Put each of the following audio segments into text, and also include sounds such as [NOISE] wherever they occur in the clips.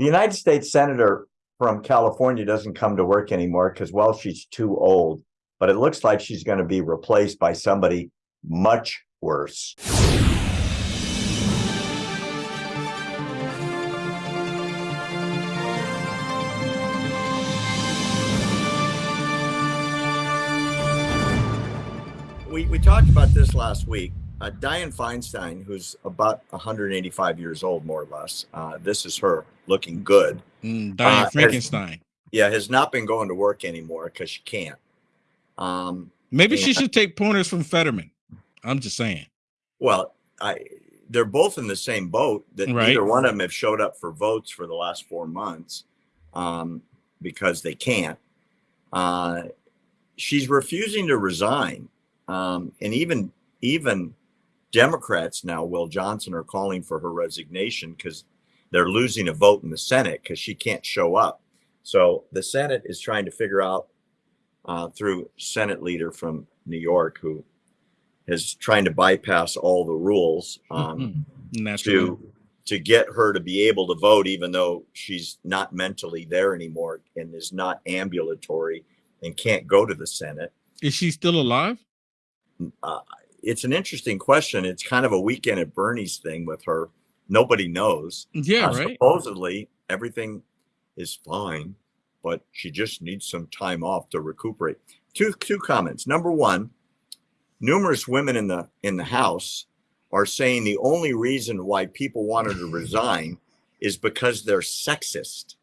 The United States Senator from California doesn't come to work anymore because, well, she's too old. But it looks like she's going to be replaced by somebody much worse. We, we talked about this last week. Uh, Dianne Feinstein, who's about 185 years old, more or less, uh, this is her looking good. Mm, Dianne uh, Frankenstein. Has, yeah, has not been going to work anymore because she can't. Um, Maybe she should take pointers from Fetterman. I'm just saying. Well, I they're both in the same boat. That right. neither one of them have showed up for votes for the last four months um, because they can't. Uh, she's refusing to resign, um, and even even Democrats now, Will Johnson, are calling for her resignation because they're losing a vote in the Senate because she can't show up. So the Senate is trying to figure out uh, through Senate leader from New York who is trying to bypass all the rules um, to to get her to be able to vote, even though she's not mentally there anymore and is not ambulatory and can't go to the Senate. Is she still alive? Uh, it's an interesting question. It's kind of a weekend at Bernie's thing with her. Nobody knows. Yeah, uh, right. Supposedly everything is fine, but she just needs some time off to recuperate. Two two comments. Number one, numerous women in the in the House are saying the only reason why people wanted to [LAUGHS] resign is because they're sexist.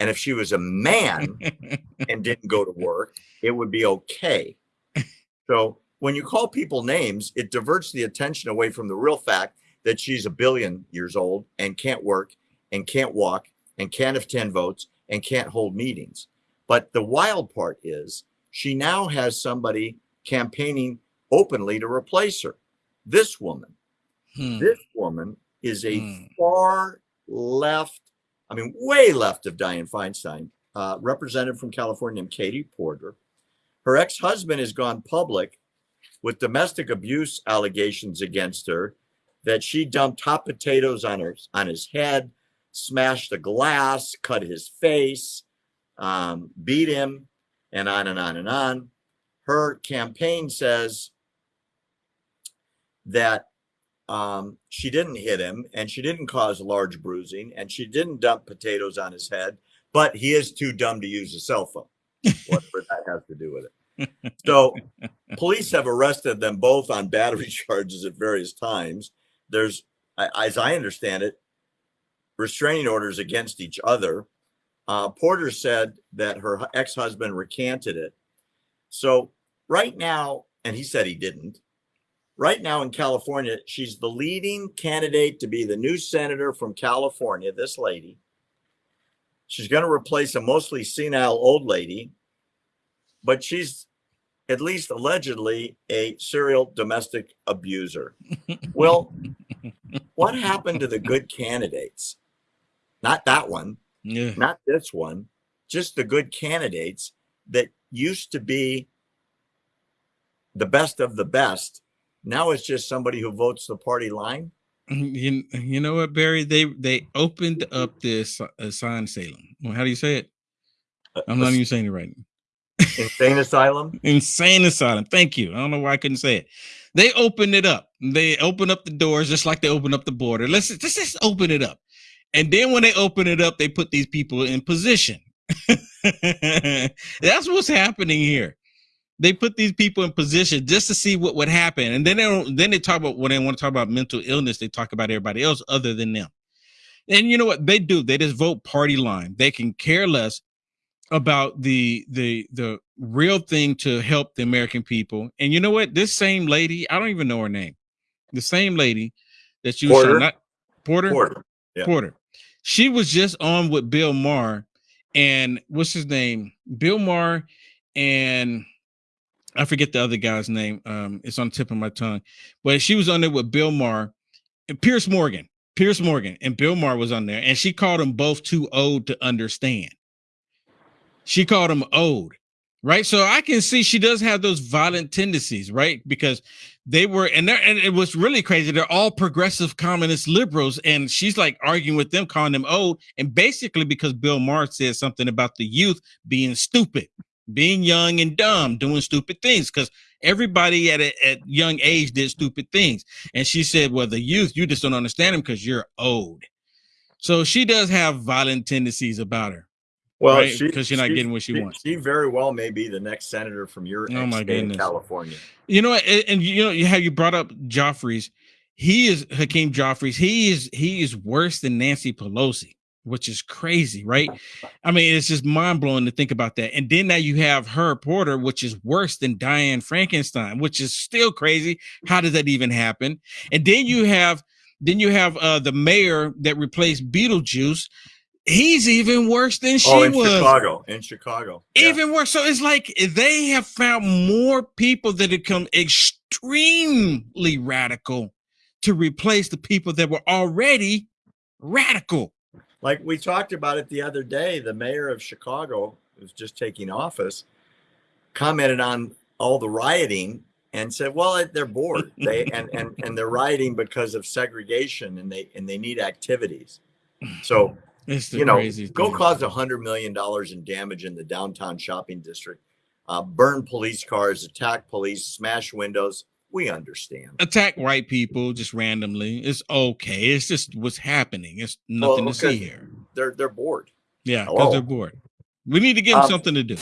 And if she was a man [LAUGHS] and didn't go to work, it would be okay. [LAUGHS] So when you call people names, it diverts the attention away from the real fact that she's a billion years old and can't work and can't walk and can't attend votes and can't hold meetings. But the wild part is she now has somebody campaigning openly to replace her. This woman, hmm. this woman is a hmm. far left, I mean, way left of Dianne Feinstein, uh, representative from California named Katie Porter. Her ex husband has gone public with domestic abuse allegations against her that she dumped hot potatoes on her on his head, smashed a glass, cut his face, um, beat him, and on and on and on. Her campaign says that um, she didn't hit him and she didn't cause large bruising and she didn't dump potatoes on his head, but he is too dumb to use a cell phone. Whatever that has to do with it. So, [LAUGHS] police have arrested them both on battery [LAUGHS] charges at various times. There's, as I understand it, restraining orders against each other. Uh, Porter said that her ex husband recanted it. So, right now, and he said he didn't, right now in California, she's the leading candidate to be the new senator from California, this lady. She's going to replace a mostly senile old lady, but she's at least allegedly a serial domestic abuser. [LAUGHS] well, what happened to the good candidates? Not that one, yeah. not this one, just the good candidates that used to be the best of the best now it's just somebody who votes the party line. You, you know what, Barry? They they opened up this asylum. Well, how do you say it? Uh, I'm not even saying it right. Insane asylum. Insane asylum. Thank you. I don't know why I couldn't say it. They opened it up. They open up the doors just like they open up the border. Let's, let's just open it up. And then when they open it up, they put these people in position. [LAUGHS] That's what's happening here they put these people in position just to see what would happen and then they don't then they talk about when they want to talk about mental illness they talk about everybody else other than them and you know what they do they just vote party line they can care less about the the the real thing to help the american people and you know what this same lady i don't even know her name the same lady that you porter not porter porter, yeah. porter she was just on with bill maher and what's his name bill maher and I forget the other guy's name. Um, it's on the tip of my tongue, but she was on there with Bill Maher and Piers Morgan. Piers Morgan and Bill Maher was on there, and she called them both too old to understand. She called him old. right? So I can see she does have those violent tendencies, right? Because they were, and they're, and it was really crazy. They're all progressive communist liberals, and she's like arguing with them, calling them old, and basically because Bill Maher said something about the youth being stupid, being young and dumb, doing stupid things, because everybody at a at young age did stupid things, and she said, "Well, the youth, you just don't understand them because you're old." So she does have violent tendencies about her. Well, Right, 'cause you're not she- getting what she wants. She very well may be the next senator from your Oh, my state goodness. California. You know, and, and you know how you brought up Jeffries. He is Hakeem Jeffries. He is he is worse than Nancy Pelosi, which is crazy, right? I mean, it's just mind blowing to think about that. And then now you have her Porter, which is worse than Diane Frankenstein, which is still crazy. How did that even happen? And then you have then you have uh the mayor that replaced Beetlejuice. He's even worse than oh, she oh, in was. Chicago. In Chicago. Yeah. Even worse. So it's like they have found more people that have come extremely radical to replace the people that were already radical. like we talked about it the other day, the mayor of Chicago who's just taking office commented on all the rioting and said, "Well, they're bored. They [LAUGHS] and and and they're rioting because of segregation and they and they need activities." So [LAUGHS] you know, crazy go cause a hundred million dollars in damage in the downtown shopping district, uh, burn police cars, attack police, smash windows. We understand. attack white people just randomly. It's okay. It's just what's happening. It's nothing to see here. They're they're bored. Yeah, because they're bored. We need to give them Um, something to do.